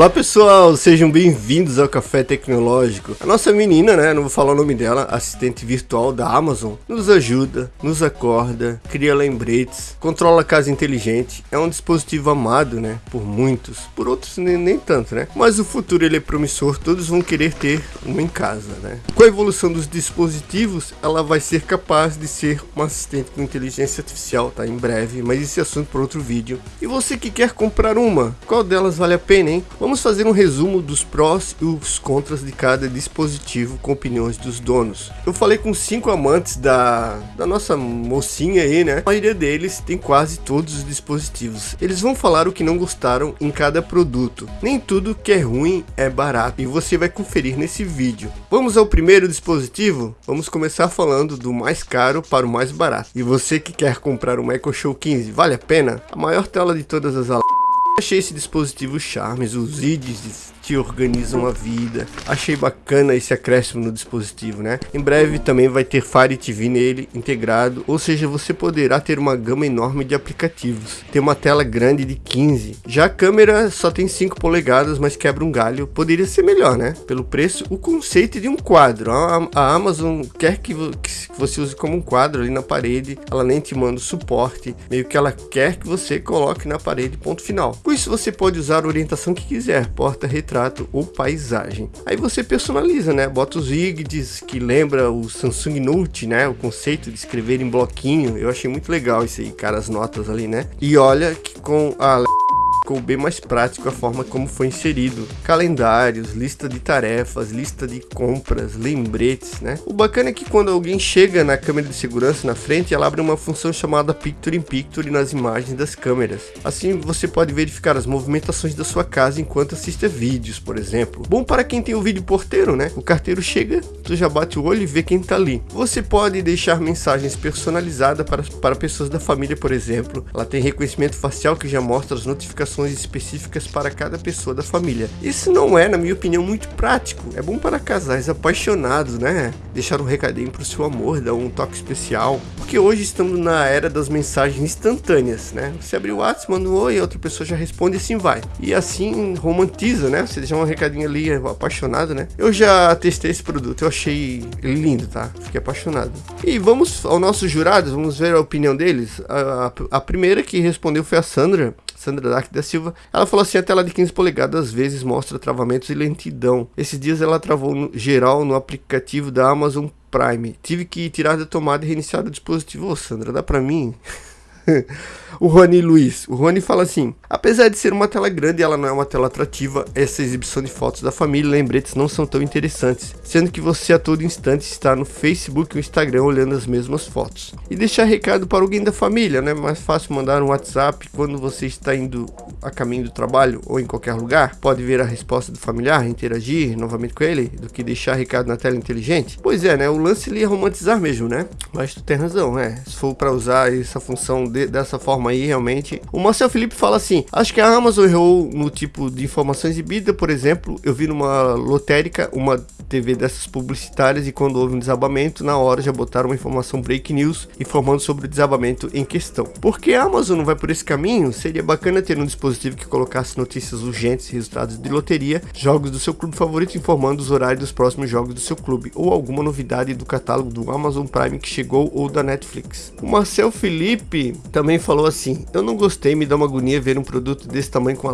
Olá pessoal, sejam bem-vindos ao Café Tecnológico. A nossa menina, né, não vou falar o nome dela, assistente virtual da Amazon, nos ajuda, nos acorda, cria lembretes, controla a casa inteligente. É um dispositivo amado, né, por muitos, por outros nem, nem tanto, né. Mas o futuro ele é promissor, todos vão querer ter uma em casa, né. Com a evolução dos dispositivos, ela vai ser capaz de ser uma assistente com inteligência artificial, tá, em breve, mas esse é assunto para outro vídeo. E você que quer comprar uma, qual delas vale a pena, hein? Vamos fazer um resumo dos prós e os contras de cada dispositivo com opiniões dos donos. Eu falei com cinco amantes da, da nossa mocinha aí, né? A maioria deles tem quase todos os dispositivos. Eles vão falar o que não gostaram em cada produto. Nem tudo que é ruim é barato e você vai conferir nesse vídeo. Vamos ao primeiro dispositivo? Vamos começar falando do mais caro para o mais barato. E você que quer comprar um Echo Show 15, vale a pena? A maior tela de todas as Achei esse dispositivo charmes, os IDs te organizam a vida. Achei bacana esse acréscimo no dispositivo, né? Em breve também vai ter Fire TV nele integrado, ou seja, você poderá ter uma gama enorme de aplicativos. Tem uma tela grande de 15. Já a câmera só tem 5 polegadas, mas quebra um galho. Poderia ser melhor, né? Pelo preço, o conceito de um quadro. A, Amazon quer que, que você use como um quadro ali na parede. Ela nem te manda o suporte. Meio que ela quer que você coloque na parede, ponto final. Com isso você pode usar a orientação que quiser, porta, retrato retrato ou paisagem. Aí você personaliza, né? Bota os IGDs que lembra o Samsung Note, né? O conceito de escrever em bloquinho. Eu achei muito legal isso aí, cara, as notas ali, né? E olha que com a ficou bem mais prático a forma como foi inserido. Calendários, lista de tarefas, lista de compras, lembretes, né? O bacana é que quando alguém chega na câmera de segurança na frente, ela abre uma função chamada Picture in Picture nas imagens das câmeras. Assim você pode verificar as movimentações da sua casa enquanto assiste vídeos, por exemplo. Bom para quem tem o vídeo porteiro, né? O carteiro chega, tu já bate o olho e vê quem tá ali. Você pode deixar mensagens personalizadas para, para pessoas da família, por exemplo. Ela tem reconhecimento facial que já mostra as notificações específicas para cada pessoa da família. Isso não é, na minha opinião, muito prático. É bom para casais apaixonados, né? Deixar um recadinho para o seu amor, dar um toque especial. Porque hoje estamos na era das mensagens instantâneas, né? Você abre o WhatsApp, manda um oi, a outra pessoa já responde e assim vai. E assim romantiza, né? Você deixa um recadinho ali apaixonado, né? Eu já testei esse produto, eu achei lindo, tá? Fiquei apaixonado. E vamos aos nossos jurados, vamos ver a opinião deles. A, a, a primeira que respondeu foi a Sandra. Sandra Dark da Silva, ela falou assim, a tela de 15 polegadas às vezes mostra travamentos e lentidão. Esses dias ela travou no, geral no aplicativo da Amazon Prime. Tive que tirar da tomada e reiniciar o dispositivo. Ô Sandra, dá pra mim? o Rony Luiz. O Rony fala assim: apesar de ser uma tela grande, ela não é uma tela atrativa. Essa exibição de fotos da família e lembretes não são tão interessantes, sendo que você a todo instante está no Facebook ou Instagram olhando as mesmas fotos. E deixar recado para alguém da família, né? Mais fácil mandar um WhatsApp quando você está indo a caminho do trabalho ou em qualquer lugar. Pode ver a resposta do familiar, interagir novamente com ele, do que deixar recado na tela inteligente. Pois é, né? O lance ali é romantizar mesmo, né? Mas tu tem razão, né? Se for para usar essa função de, dessa forma aí, realmente. O Marcel Felipe fala assim: acho que a Amazon errou no tipo de informação exibida, por exemplo, eu vi numa lotérica uma TV dessas publicitárias e quando houve um desabamento, na hora já botaram uma informação break news informando sobre o desabamento em questão. Porque a Amazon não vai por esse caminho, seria bacana ter um dispositivo que colocasse notícias urgentes, resultados de loteria, jogos do seu clube favorito informando os horários dos próximos jogos do seu clube ou alguma novidade do catálogo do Amazon Prime que chegou ou da Netflix. O Marcel Felipe também falou assim: Eu não gostei, me dá uma agonia ver um produto desse tamanho com a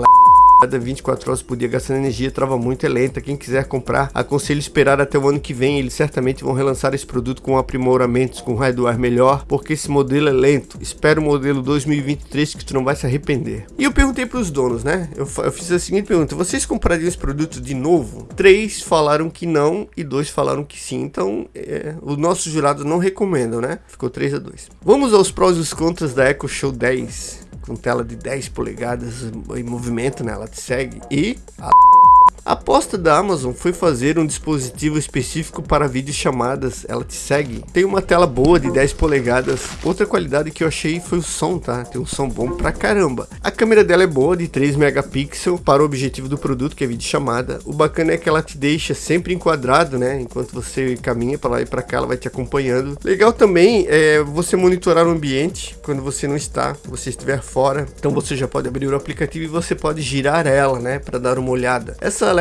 cada 24 horas por dia gastando energia, trava muito, é lenta. Quem quiser comprar, aconselho esperar até o ano que vem. Eles certamente vão relançar esse produto com aprimoramentos, com hardware melhor, porque esse modelo é lento. Espero o modelo 2023 que tu não vai se arrepender. E eu perguntei para os donos, né? Eu, eu, fiz a seguinte pergunta: vocês comprariam esse produto de novo? Três falaram que não e dois falaram que sim. Então, é, os nossos jurados não recomendam, né? Ficou 3 a 2. Vamos aos prós e os contras da Echo Show 10 com tela de 10 polegadas em movimento, né? Ela te segue. E a A aposta da Amazon foi fazer um dispositivo específico para videochamadas, ela te segue. Tem uma tela boa de 10 polegadas, outra qualidade que eu achei foi o som, tá? Tem um som bom pra caramba. A câmera dela é boa, de 3 megapixels, para o objetivo do produto, que é videochamada. O bacana é que ela te deixa sempre enquadrado, né? Enquanto você caminha para lá e para cá, ela vai te acompanhando. Legal também é você monitorar o ambiente quando você não está, você estiver fora. Então você já pode abrir o aplicativo e você pode girar ela, né? Para dar uma olhada. Essa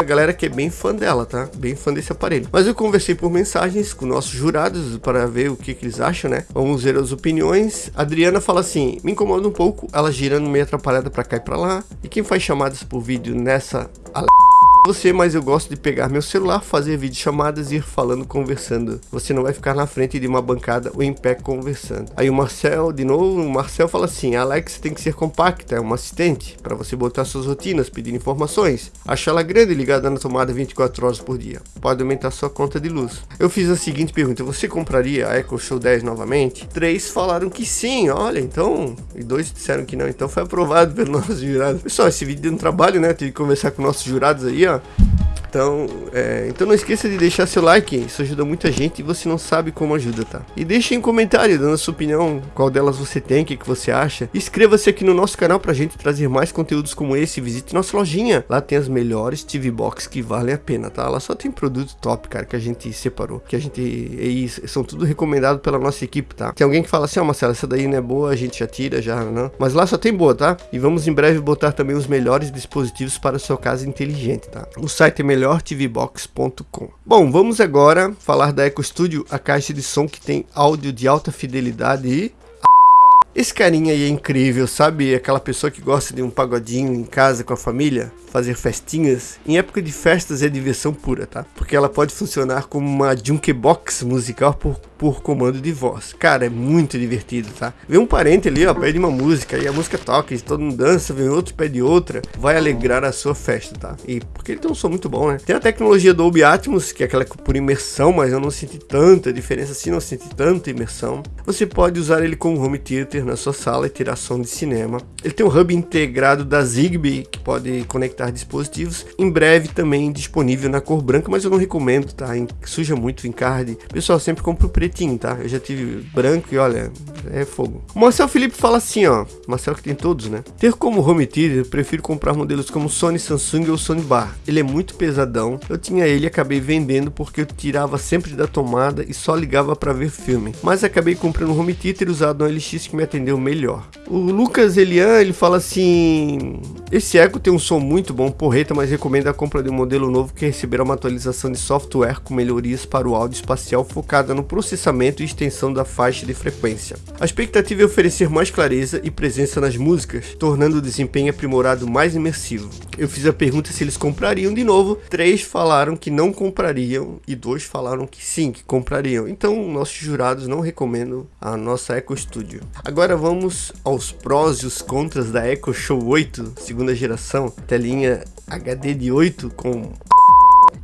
a galera que é bem fã dela, tá? Bem fã desse aparelho. Mas eu conversei por mensagens com nossos jurados para ver o que, que eles acham, né? Vamos ver as opiniões. A Adriana fala assim: me incomoda um pouco ela girando meio atrapalhada para cá e para lá. E quem faz chamadas por vídeo nessa você, mas eu gosto de pegar meu celular, fazer vídeo chamadas e ir falando, conversando. Você não vai ficar na frente de uma bancada ou em pé conversando. Aí o Marcel, de novo, o Marcel fala assim, a Alexa tem que ser compacta, é uma assistente, para você botar suas rotinas, pedir informações. Acha ela grande ligada na tomada 24 horas por dia. Pode aumentar sua conta de luz. Eu fiz a seguinte pergunta, você compraria a Echo Show 10 novamente? Três falaram que sim, olha, então... E dois disseram que não, então foi aprovado pelo nosso jurado. Pessoal, esse vídeo deu um trabalho, né? Tive que conversar com nossos jurados aí, ó. go. Então, é, então não esqueça de deixar seu like, isso ajuda muita gente e você não sabe como ajuda, tá? E deixe em comentário dando a sua opinião, qual delas você tem, o que, que você acha. Inscreva-se aqui no nosso canal pra gente trazer mais conteúdos como esse, visite nossa lojinha. Lá tem as melhores TV Box que valem a pena, tá? Lá só tem produto top, cara, que a gente separou, que a gente... E são tudo recomendado pela nossa equipe, tá? Tem alguém que fala assim, ó oh, Marcelo, essa daí não é boa, a gente já tira, já não. Mas lá só tem boa, tá? E vamos em breve botar também os melhores dispositivos para sua casa inteligente, tá? O site é melhor melhortvbox.com. Bom, vamos agora falar da Eco Studio, a caixa de som que tem áudio de alta fidelidade e esse carinha aí é incrível, sabe? Aquela pessoa que gosta de um pagodinho em casa com a família, fazer festinhas. Em época de festas é diversão pura, tá? Porque ela pode funcionar como uma jukebox musical por, por comando de voz. Cara, é muito divertido, tá? Vem um parente ali, ó, pede uma música e a música toca e todo mundo dança, vem outro pede outra, vai alegrar a sua festa, tá? E porque ele tem um som muito bom, né? Tem a tecnologia do Dolby Atmos, que é aquela por imersão, mas eu não senti tanta diferença assim, não senti tanta imersão. Você pode usar ele como home theater na sua sala e tirar som de cinema. Ele tem um hub integrado da Zigbee que pode conectar dispositivos. Em breve também disponível na cor branca, mas eu não recomendo, tá? Suja muito o encarte. Pessoal, sempre compro o pretinho, tá? Eu já tive branco e olha, é fogo. O Marcel Felipe fala assim, ó. Marcel que tem todos, né? Ter como home theater, prefiro comprar modelos como Sony Samsung ou Sony Bar. Ele é muito pesadão. Eu tinha ele e acabei vendendo porque eu tirava sempre da tomada e só ligava para ver filme. Mas acabei comprando um home theater usado no LX que me atendeu melhor. O Lucas Elian, ele fala assim: Esse Echo tem um som muito bom, porreta, mas recomenda a compra de um modelo novo que receberá uma atualização de software com melhorias para o áudio espacial focada no processamento e extensão da faixa de frequência. A expectativa é oferecer mais clareza e presença nas músicas, tornando o desempenho aprimorado mais imersivo. Eu fiz a pergunta se eles comprariam de novo, três falaram que não comprariam e dois falaram que sim, que comprariam. Então, nossos jurados não recomendam a nossa Echo Studio. Agora vamos aos prós e os contras da Echo Show 8, segunda geração, telinha HD de 8 com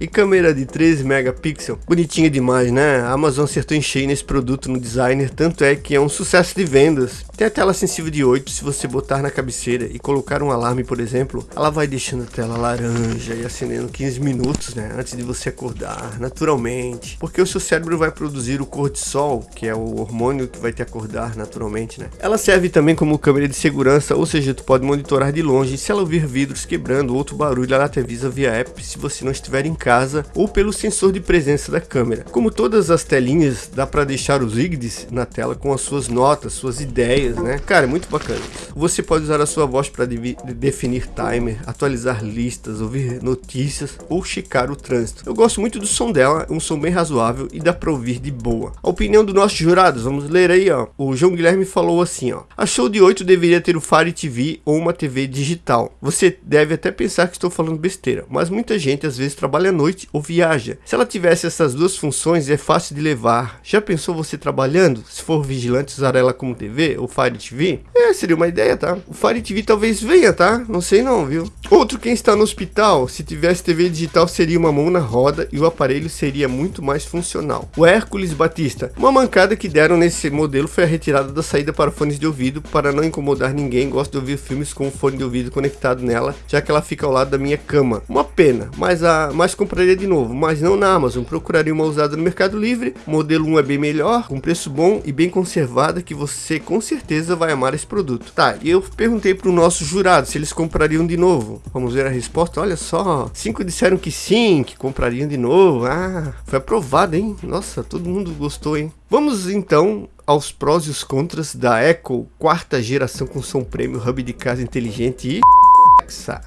e câmera de 13 megapixels, bonitinha demais, né? A Amazon acertou em cheio nesse produto no designer, tanto é que é um sucesso de vendas. Tem a tela sensível de 8, se você botar na cabeceira e colocar um alarme, por exemplo, ela vai deixando a tela laranja e acendendo 15 minutos, né? Antes de você acordar, naturalmente. Porque o seu cérebro vai produzir o cortisol, que é o hormônio que vai te acordar naturalmente, né? Ela serve também como câmera de segurança, ou seja, tu pode monitorar de longe. Se ela ouvir vidros quebrando ou outro barulho, ela te avisa via app se você não estiver em casa ou pelo sensor de presença da câmera. Como todas as telinhas, dá para deixar os IGDs na tela com as suas notas, suas ideias, né? Cara, é muito bacana. Você pode usar a sua voz para de definir timer, atualizar listas, ouvir notícias ou checar o trânsito. Eu gosto muito do som dela, um som bem razoável e dá para ouvir de boa. A opinião dos nossos jurados, vamos ler aí, ó. O João Guilherme falou assim, ó. A Show de 8 deveria ter o Fire TV ou uma TV digital. Você deve até pensar que estou falando besteira, mas muita gente às vezes trabalha noite ou viaja. Se ela tivesse essas duas funções, é fácil de levar. Já pensou você trabalhando? Se for vigilante, usar ela como TV ou Fire TV? É, seria uma ideia, tá? O Fire TV talvez venha, tá? Não sei não, viu? Outro, quem está no hospital, se tivesse TV digital seria uma mão na roda e o aparelho seria muito mais funcional. O Hércules Batista, uma mancada que deram nesse modelo foi a retirada da saída para fones de ouvido para não incomodar ninguém, gosto de ouvir filmes com o fone de ouvido conectado nela, já que ela fica ao lado da minha cama. Uma pena, mas a mais compraria de novo, mas não na Amazon, procuraria uma usada no Mercado Livre, o modelo 1 é bem melhor, com preço bom e bem conservada que você com certeza vai amar esse produto. Tá, e eu perguntei para o nosso jurado se eles comprariam de novo. Vamos ver a resposta, olha só, cinco disseram que sim, que comprariam de novo. Ah, foi aprovado, hein? Nossa, todo mundo gostou, hein? Vamos então aos prós e os contras da Echo quarta geração com som prêmio, hub de casa inteligente e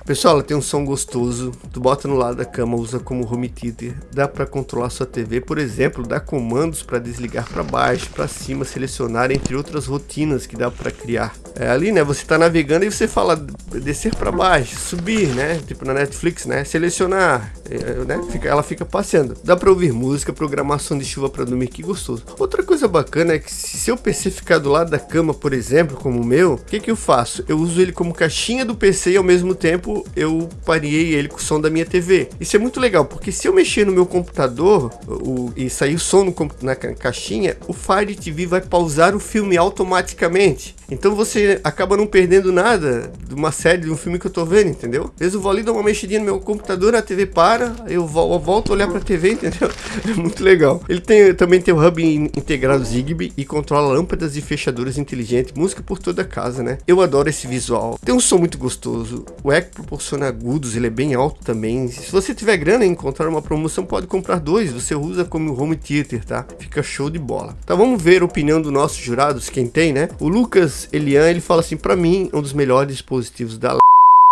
Pessoal, ela tem um som gostoso, tu bota no lado da cama, usa como home theater, dá para controlar sua TV, por exemplo, dá comandos para desligar para baixo, para cima, selecionar, entre outras rotinas que dá para criar. É, ali, né, você tá navegando e você fala descer para baixo, subir, né, tipo na Netflix, né, selecionar, é, né, fica, ela fica passeando. Dá para ouvir música, programação de chuva para dormir, que gostoso. Outra coisa bacana é que se seu PC ficar do lado da cama, por exemplo, como o meu, o que que eu faço? Eu uso ele como caixinha do PC e ao mesmo tempo eu pareei ele com o som da minha TV. Isso é muito legal, porque se eu mexer no meu computador o, e sair o som no, na caixinha, o Fire TV vai pausar o filme automaticamente. Então você acaba não perdendo nada de uma série, de um filme que eu tô vendo, entendeu? Às vezes eu vou ali dar uma mexidinha no meu computador, a TV para, eu, volto a olhar pra TV, entendeu? É muito legal. Ele tem, também tem o hub integrado Zigbee e controla lâmpadas e fechaduras inteligentes, música por toda a casa, né? Eu adoro esse visual. Tem um som muito gostoso. O Echo proporciona agudos, ele é bem alto também. Se você tiver grana e encontrar uma promoção, pode comprar dois. Você usa como home theater, tá? Fica show de bola. Então vamos ver a opinião dos nossos jurados, quem tem, né? O Lucas Elian, ele fala assim, para mim, um dos melhores dispositivos da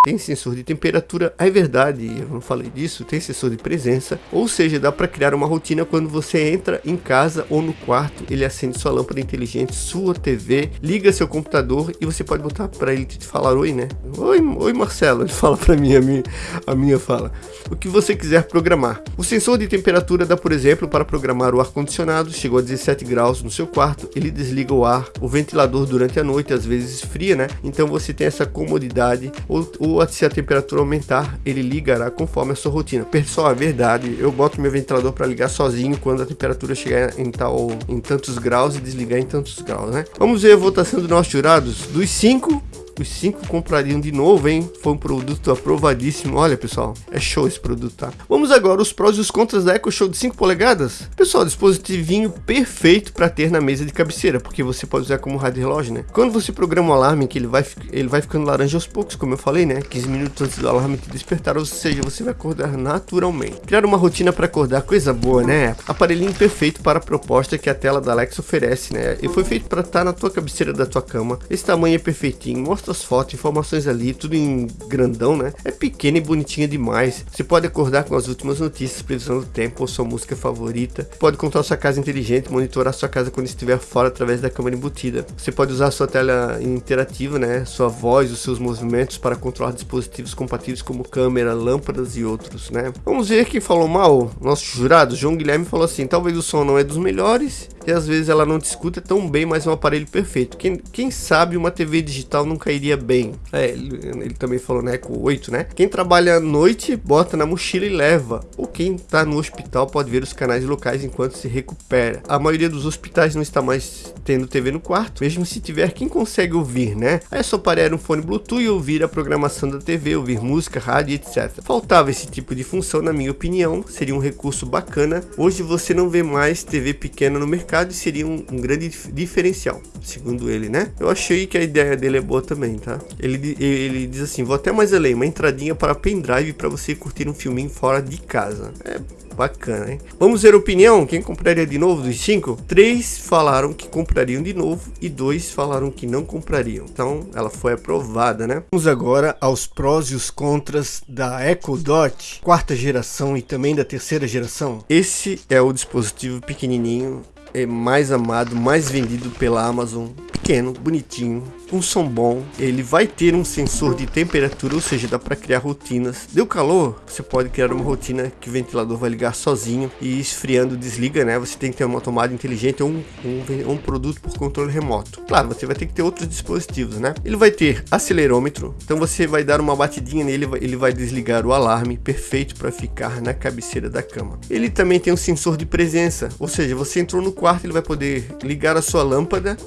tem sensor de temperatura, é verdade, eu não falei disso, tem sensor de presença, ou seja, dá para criar uma rotina quando você entra em casa ou no quarto, ele acende sua lâmpada inteligente, sua TV, liga seu computador e você pode botar para ele te falar oi, né? Oi, oi Marcelo, ele fala para mim, a minha, a minha fala. O que você quiser programar. O sensor de temperatura dá, por exemplo, para programar o ar-condicionado, chegou a 17 graus no seu quarto, ele desliga o ar, o ventilador durante a noite, às vezes esfria, né? Então você tem essa comodidade, ou, ou se a temperatura aumentar, ele ligará conforme a sua rotina. Pessoal, é verdade, eu boto meu ventilador para ligar sozinho quando a temperatura chegar em tal em tantos graus e desligar em tantos graus, né? Vamos ver a votação dos nossos jurados. Dos 5, os cinco comprariam de novo, hein? Foi um produto aprovadíssimo. Olha, pessoal, é show esse produto, tá? Vamos agora os prós e os contras da Echo Show de 5 polegadas. Pessoal, dispositivinho perfeito para ter na mesa de cabeceira, porque você pode usar como rádio relógio, né? Quando você programa o alarme, que ele vai, ele vai ficando laranja aos poucos, como eu falei, né? 15 minutos antes do alarme te despertar, ou seja, você vai acordar naturalmente. Criar uma rotina para acordar, coisa boa, né? Aparelhinho perfeito para a proposta que a tela da Alexa oferece, né? E foi feito para estar tá na tua cabeceira da tua cama. Esse tamanho é perfeitinho, mostra as fotos, informações ali, tudo em grandão, né? É pequena e bonitinha demais. Você pode acordar com as últimas notícias, previsão do tempo ou sua música favorita. Pode controlar sua casa inteligente, monitorar sua casa quando estiver fora através da câmera embutida. Você pode usar sua tela interativa, né? Sua voz, os seus movimentos para controlar dispositivos compatíveis como câmera, lâmpadas e outros, né? Vamos ver quem falou mal. Nosso jurado, João Guilherme, falou assim: talvez o som não é dos melhores e às vezes ela não te escuta tão bem, mas é um aparelho perfeito. Quem, quem sabe uma TV digital não cairia bem. É, ele, ele, também falou, né, com 8, né? Quem trabalha à noite, bota na mochila e leva. Ou quem tá no hospital pode ver os canais locais enquanto se recupera. A maioria dos hospitais não está mais tendo TV no quarto, mesmo se tiver, quem consegue ouvir, né? Aí é só parar um fone Bluetooth e ouvir a programação da TV, ouvir música, rádio, etc. Faltava esse tipo de função, na minha opinião, seria um recurso bacana. Hoje você não vê mais TV pequena no mercado mercado seria um, um, grande diferencial, segundo ele, né? Eu achei que a ideia dele é boa também, tá? Ele, ele diz assim, vou até mais além, uma entradinha para pendrive para você curtir um filminho fora de casa. É bacana, hein? Vamos ver a opinião, quem compraria de novo dos cinco? Três falaram que comprariam de novo e dois falaram que não comprariam. Então, ela foi aprovada, né? Vamos agora aos prós e os contras da Echo Dot, quarta geração e também da terceira geração. Esse é o dispositivo pequenininho é mais amado, mais vendido pela Amazon pequeno, bonitinho, com som bom, ele vai ter um sensor de temperatura, ou seja, dá para criar rotinas. Deu calor, você pode criar uma rotina que o ventilador vai ligar sozinho e esfriando desliga, né? Você tem que ter uma tomada inteligente ou um, um, um produto por controle remoto. Claro, você vai ter que ter outros dispositivos, né? Ele vai ter acelerômetro, então você vai dar uma batidinha nele, ele vai desligar o alarme, perfeito para ficar na cabeceira da cama. Ele também tem um sensor de presença, ou seja, você entrou no quarto, ele vai poder ligar a sua lâmpada,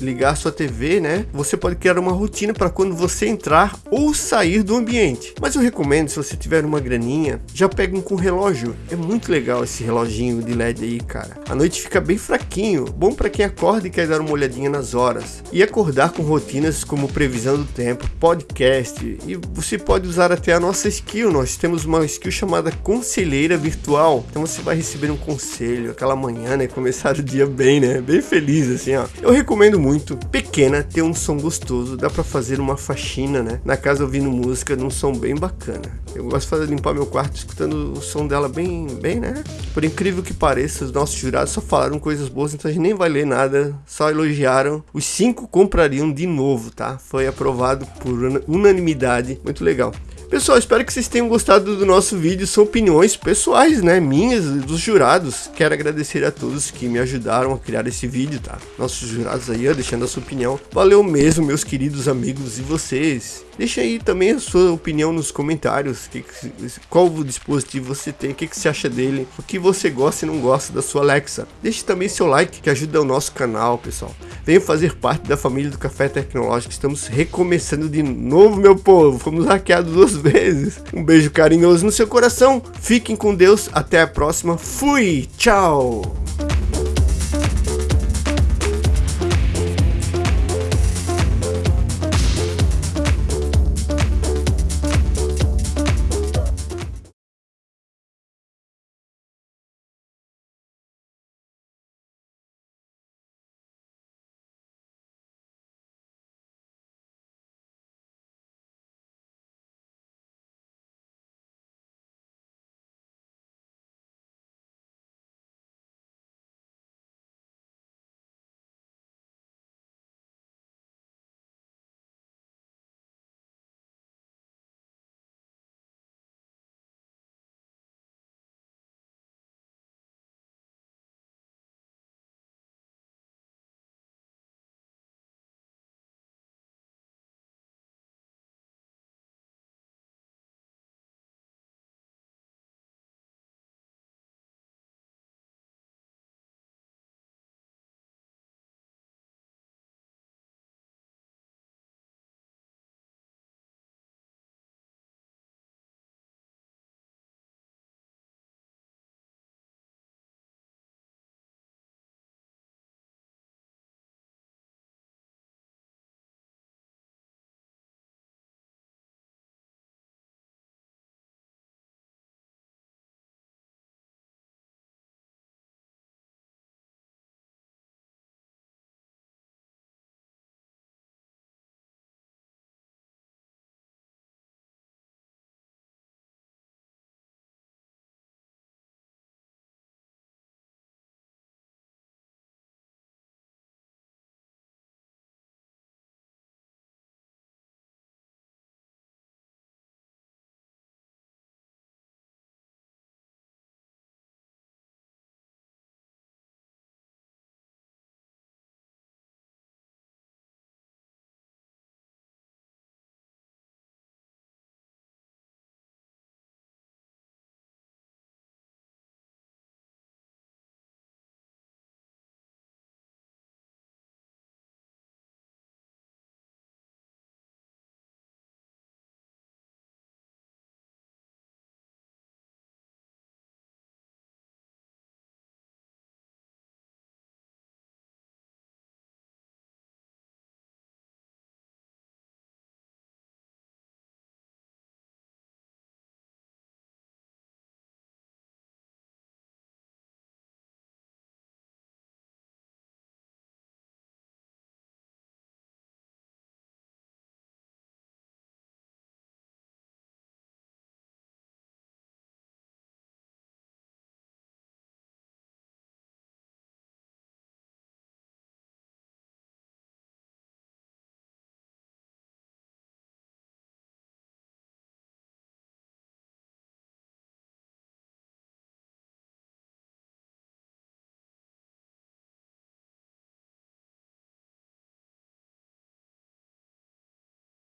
ligar a sua TV, né? Você pode criar uma rotina para quando você entrar ou sair do ambiente. Mas eu recomendo, se você tiver uma graninha, já pegue um com relógio. É muito legal esse reloginho de LED aí, cara. A noite fica bem fraquinho, bom para quem acorda e quer dar uma olhadinha nas horas. E acordar com rotinas como previsão do tempo, podcast, e você pode usar até a nossa skill. Nós temos uma skill chamada conselheira virtual. Então você vai receber um conselho aquela manhã, né? Começar o dia bem, né? Bem feliz assim, ó. Eu recomendo muito, pequena, ter um som gostoso, dá para fazer uma faxina, né? Na casa ouvindo música num som bem bacana. Eu gosto de fazer limpar meu quarto escutando o som dela bem, bem, né? Por incrível que pareça, os nossos jurados só falaram coisas boas, então a gente nem vai ler nada, só elogiaram. Os cinco comprariam de novo, tá? Foi aprovado por unanimidade, muito legal. Pessoal, espero que vocês tenham gostado do nosso vídeo. São opiniões pessoais, né? Minhas, dos jurados. Quero agradecer a todos que me ajudaram a criar esse vídeo, tá? Nossos jurados aí, ó, deixando a sua opinião. Valeu mesmo, meus queridos amigos e vocês. Deixa aí também a sua opinião nos comentários. Que, qual o dispositivo você tem, o que, que você acha dele, o que você gosta e não gosta da sua Alexa. Deixe também seu like, que ajuda o nosso canal, pessoal. Venha fazer parte da família do Café Tecnológico. Estamos recomeçando de novo, meu povo. Fomos hackeados duas vezes. Um beijo carinhoso no seu coração. Fiquem com Deus. Até a próxima. Fui. Tchau.